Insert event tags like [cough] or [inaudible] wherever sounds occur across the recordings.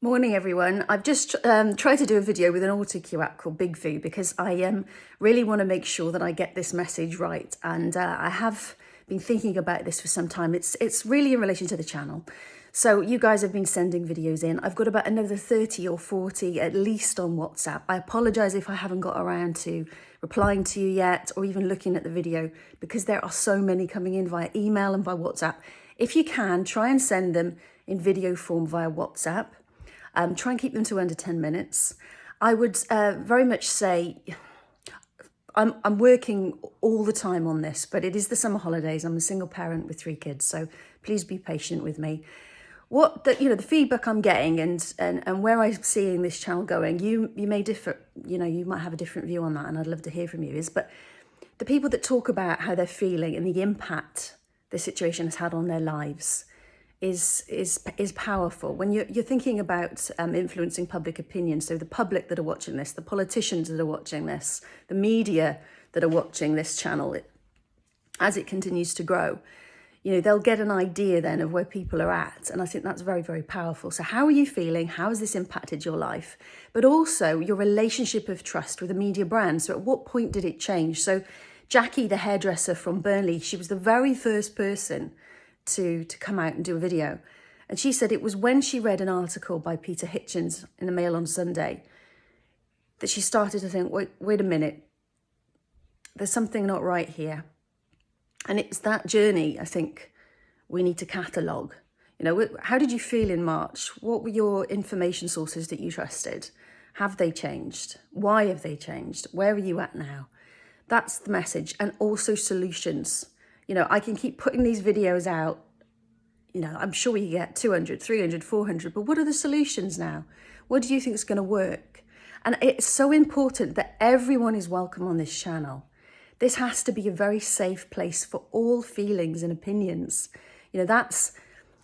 Morning everyone. I've just um, tried to do a video with an AutoCue app called BIGVU because I um, really want to make sure that I get this message right and uh, I have been thinking about this for some time. It's, it's really in relation to the channel. So you guys have been sending videos in. I've got about another 30 or 40 at least on WhatsApp. I apologise if I haven't got around to replying to you yet or even looking at the video because there are so many coming in via email and by WhatsApp. If you can, try and send them in video form via WhatsApp um, try and keep them to under 10 minutes. I would uh, very much say I'm, I'm working all the time on this, but it is the summer holidays. I'm a single parent with three kids, so please be patient with me. What the, you know, the feedback I'm getting and, and, and where I'm seeing this channel going, you, you may differ, you know, you might have a different view on that and I'd love to hear from you is, but the people that talk about how they're feeling and the impact the situation has had on their lives, is is is powerful. When you're, you're thinking about um, influencing public opinion so the public that are watching this the politicians that are watching this the media that are watching this channel it, as it continues to grow you know they'll get an idea then of where people are at. And i think that's very very powerful. So how are you feeling? How has this impacted your life? But also your relationship of trust with a media brand. So at what point did it change? So jackie the hairdresser from burnley she was the very first person to, to come out and do a video. And she said it was when she read an article by Peter Hitchens in the Mail on Sunday that she started to think, wait, wait a minute, there's something not right here. And it's that journey, I think, we need to catalogue. You know, how did you feel in March? What were your information sources that you trusted? Have they changed? Why have they changed? Where are you at now? That's the message. And also solutions. You know, I can keep putting these videos out. You know, I'm sure we get 200, 300, 400, but what are the solutions now? What do you think is going to work? And it's so important that everyone is welcome on this channel. This has to be a very safe place for all feelings and opinions. You know, that's,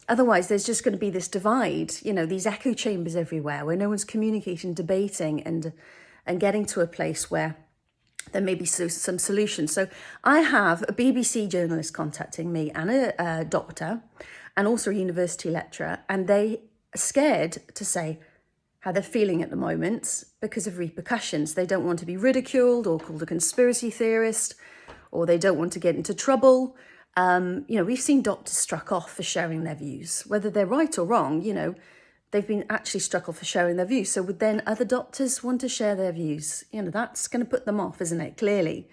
otherwise there's just going to be this divide, you know, these echo chambers everywhere where no one's communicating, debating and, and getting to a place where there may be some solutions. So I have a BBC journalist contacting me and a, a doctor and also a university lecturer, and they are scared to say how they're feeling at the moment because of repercussions. They don't want to be ridiculed or called a conspiracy theorist, or they don't want to get into trouble. Um, you know, we've seen doctors struck off for sharing their views, whether they're right or wrong, you know, they've been actually off for sharing their views. So would then other doctors want to share their views? You know, that's going to put them off, isn't it? Clearly.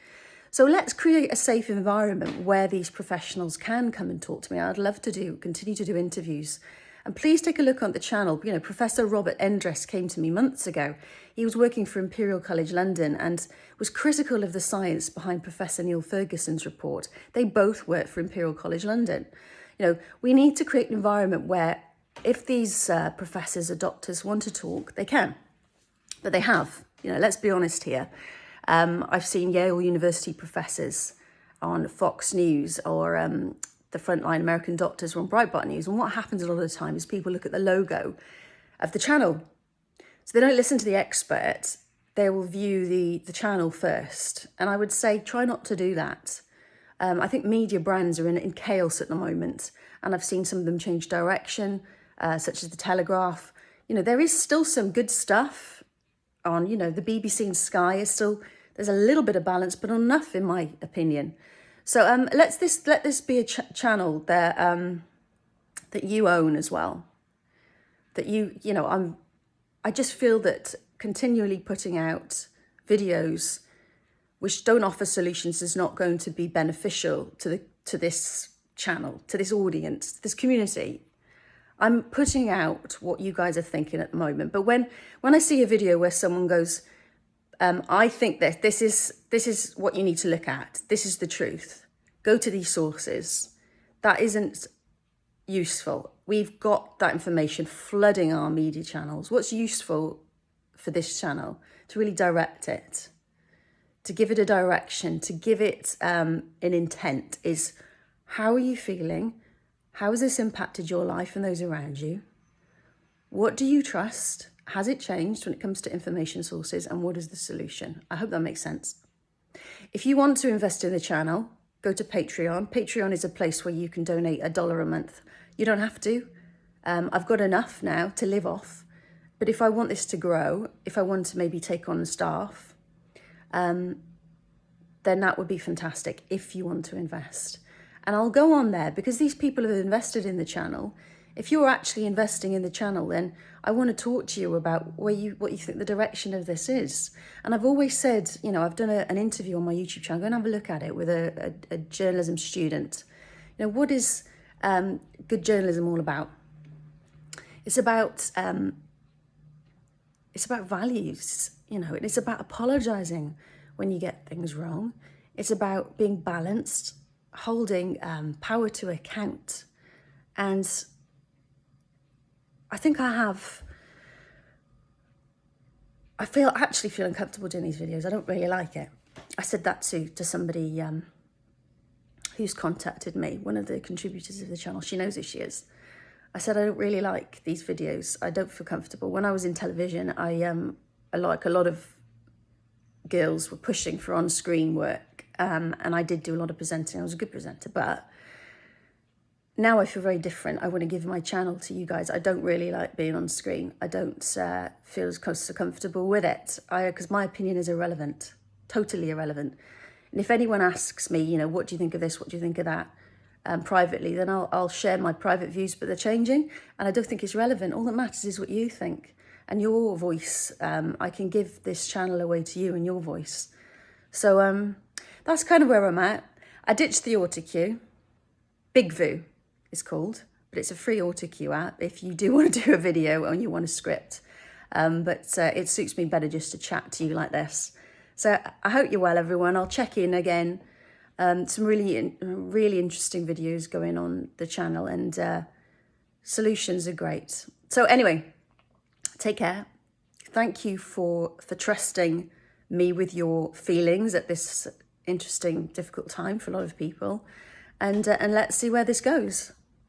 So let's create a safe environment where these professionals can come and talk to me. I'd love to do, continue to do interviews. And please take a look on the channel. You know, Professor Robert Endres came to me months ago. He was working for Imperial College London and was critical of the science behind Professor Neil Ferguson's report. They both work for Imperial College London. You know, we need to create an environment where if these uh, professors or doctors want to talk, they can, but they have. You know, let's be honest here. Um, I've seen Yale University professors on Fox News or um, the Frontline American Doctors on Breitbart News. And what happens a lot of the time is people look at the logo of the channel. So they don't listen to the expert. They will view the, the channel first. And I would say try not to do that. Um, I think media brands are in, in chaos at the moment. And I've seen some of them change direction uh, such as The Telegraph. You know, there is still some good stuff on, you know, the BBC and Sky is still, there's a little bit of balance, but enough in my opinion. So um, let's this let this be a ch channel that um, that you own as well. That you, you know, I'm, I just feel that continually putting out videos which don't offer solutions is not going to be beneficial to the to this channel, to this audience, to this community. I'm putting out what you guys are thinking at the moment. But when, when I see a video where someone goes, um, I think that this is, this is what you need to look at. This is the truth. Go to these sources. That isn't useful. We've got that information flooding our media channels. What's useful for this channel? To really direct it, to give it a direction, to give it um, an intent is how are you feeling? How has this impacted your life and those around you? What do you trust? Has it changed when it comes to information sources and what is the solution? I hope that makes sense. If you want to invest in the channel, go to Patreon. Patreon is a place where you can donate a dollar a month. You don't have to. Um, I've got enough now to live off. But if I want this to grow, if I want to maybe take on staff, um, then that would be fantastic if you want to invest. And I'll go on there because these people have invested in the channel. If you're actually investing in the channel, then I want to talk to you about where you what you think the direction of this is. And I've always said, you know, I've done a, an interview on my YouTube channel. Go and have a look at it with a, a, a journalism student. You know, what is um, good journalism all about? It's about um, it's about values, you know, it's about apologizing when you get things wrong. It's about being balanced, holding um, power to account. And I think I have, I feel actually feel uncomfortable doing these videos. I don't really like it. I said that to, to somebody um, who's contacted me, one of the contributors of the channel. She knows who she is. I said, I don't really like these videos. I don't feel comfortable. When I was in television, I, um, I like a lot of girls were pushing for on-screen work um, and I did do a lot of presenting. I was a good presenter, but now I feel very different. I want to give my channel to you guys. I don't really like being on screen. I don't uh, feel as close so comfortable with it because my opinion is irrelevant, totally irrelevant. And if anyone asks me, you know, what do you think of this? What do you think of that? um, privately, then I'll, I'll share my private views, but they're changing and I don't think it's relevant. All that matters is what you think and your voice. Um, I can give this channel away to you and your voice. So um, that's kind of where I'm at. I ditched the AutoCue. BIGVU is called, but it's a free AutoCue app if you do [laughs] want to do a video and you want a script. Um, but uh, it suits me better just to chat to you like this. So I hope you're well, everyone. I'll check in again um, some really, really interesting videos going on the channel and uh, solutions are great. So anyway, take care. Thank you for, for trusting me with your feelings at this interesting, difficult time for a lot of people. And, uh, and let's see where this goes.